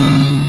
Mm-hmm.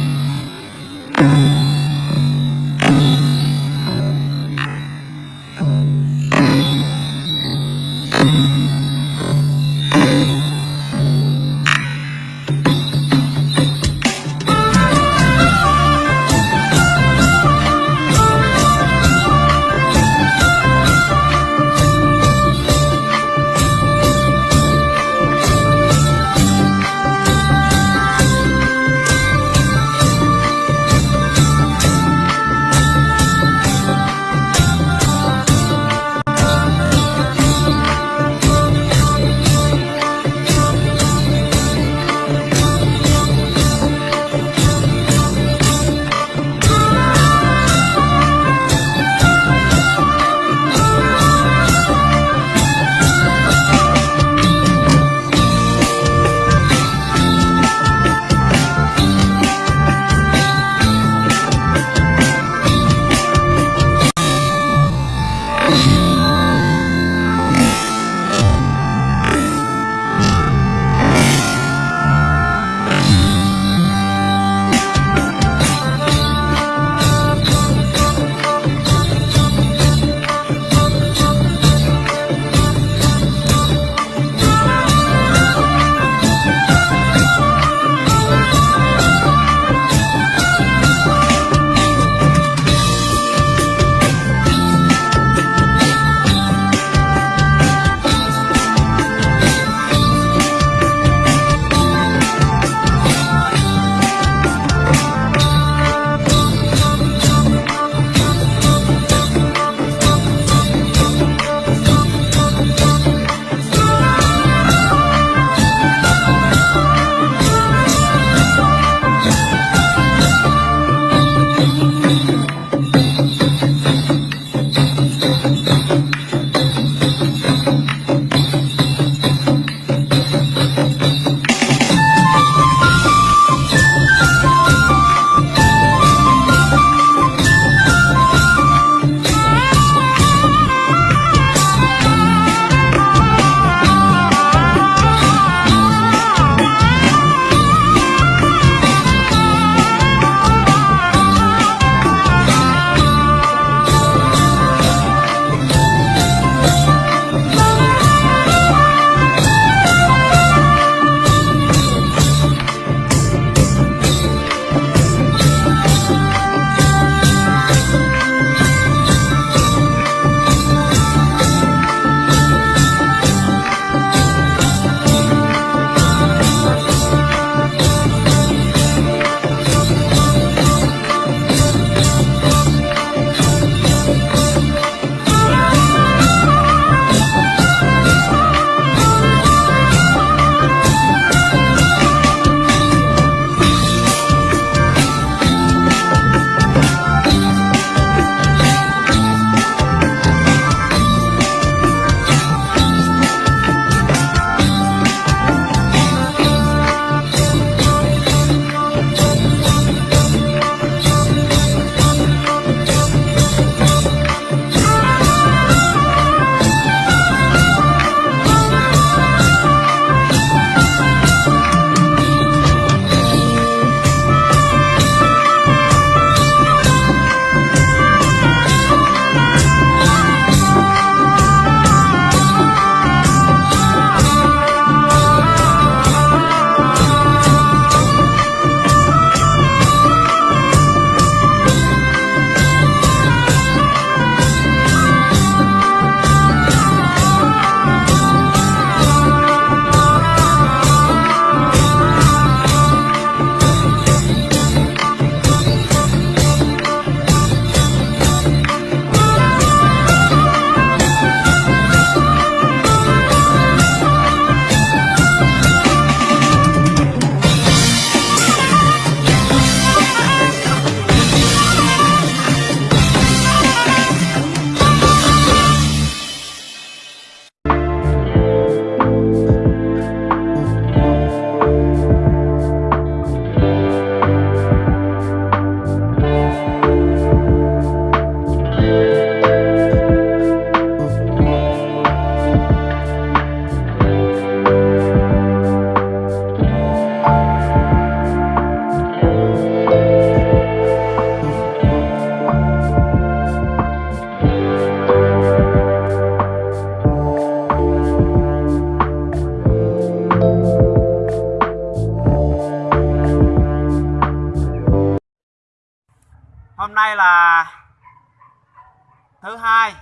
Thứ hai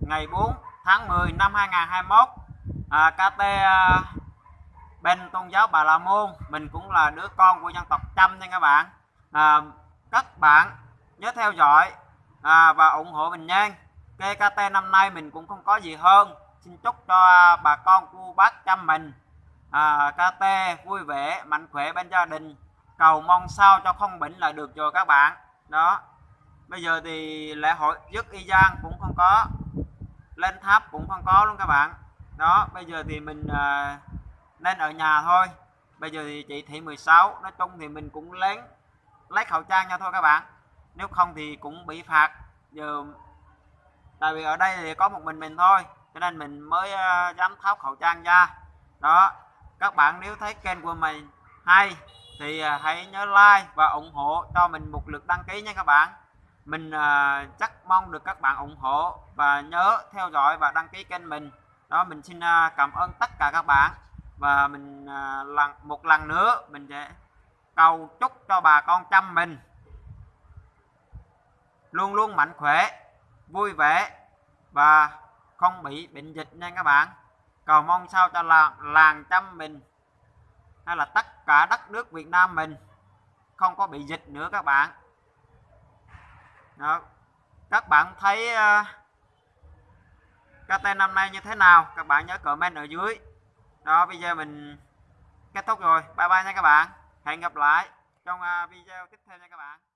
ngày 4 tháng 10 năm 2021 à, KT à, bên tôn giáo Bà La Môn mình cũng là đứa con của dân tộc Chăm nha các bạn. À, các bạn nhớ theo dõi à, và ủng hộ mình nha. KKT năm nay mình cũng không có gì hơn. Xin chúc cho bà con cô bác chăm mình. À, KT vui vẻ mạnh khỏe bên gia đình. Cầu mong sao cho không bệnh là được rồi các bạn. Đó bây giờ thì lễ hội dứt y giang cũng không có lên tháp cũng không có luôn các bạn. Đó bây giờ thì mình à, nên ở nhà thôi. Bây giờ thì chỉ thị 16 nói chung thì mình cũng lén lấy khẩu trang nha thôi các bạn. Nếu không thì cũng bị phạt. Giờ tại vì ở đây thì có một mình mình thôi cho nên mình mới uh, dám tháo khẩu trang ra. Đó các bạn nếu thấy kênh của mình hay thì uh, hãy nhớ like và ủng hộ cho mình một lượt đăng ký nha các bạn mình uh, chắc mong được các bạn ủng hộ và nhớ theo dõi và đăng ký kênh mình. Đó mình xin uh, cảm ơn tất cả các bạn. Và mình uh, lần một lần nữa mình sẽ cầu chúc cho bà con chăm mình. Luôn luôn mạnh khỏe vui vẻ và không bị bệnh dịch nha các bạn. Cầu mong sao cho làng làng chăm mình hay là tất cả đất nước Việt Nam mình không có bị dịch nữa các bạn đó. các bạn thấy ờ, uh, KT năm nay như thế nào? Các bạn nhớ comment ở dưới. Đó bây giờ mình kết thúc rồi. Bye bye nha các bạn. Hẹn gặp lại trong uh, video tiếp theo nha các bạn.